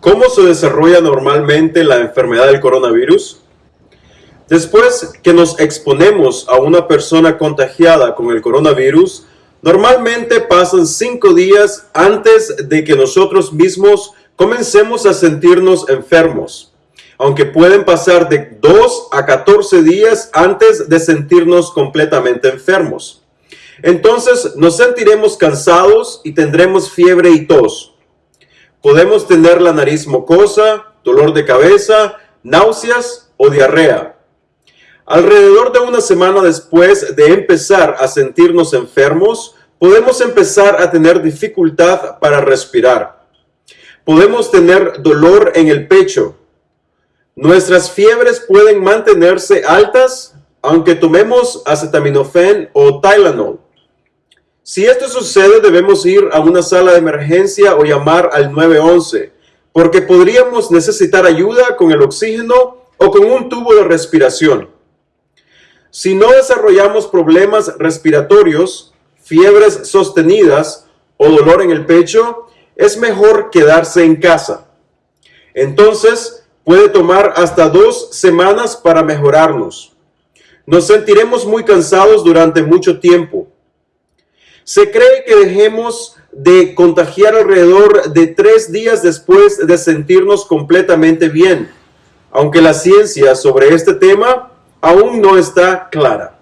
¿Cómo se desarrolla normalmente la enfermedad del coronavirus? Después que nos exponemos a una persona contagiada con el coronavirus, normalmente pasan cinco días antes de que nosotros mismos comencemos a sentirnos enfermos, aunque pueden pasar de 2 a 14 días antes de sentirnos completamente enfermos. Entonces nos sentiremos cansados y tendremos fiebre y tos. Podemos tener la nariz mocosa, dolor de cabeza, náuseas o diarrea. Alrededor de una semana después de empezar a sentirnos enfermos, podemos empezar a tener dificultad para respirar. Podemos tener dolor en el pecho. Nuestras fiebres pueden mantenerse altas aunque tomemos acetaminofén o Tylenol. Si esto sucede, debemos ir a una sala de emergencia o llamar al 911, porque podríamos necesitar ayuda con el oxígeno o con un tubo de respiración. Si no desarrollamos problemas respiratorios, fiebres sostenidas o dolor en el pecho, es mejor quedarse en casa. Entonces, puede tomar hasta dos semanas para mejorarnos. Nos sentiremos muy cansados durante mucho tiempo se cree que dejemos de contagiar alrededor de tres días después de sentirnos completamente bien, aunque la ciencia sobre este tema aún no está clara.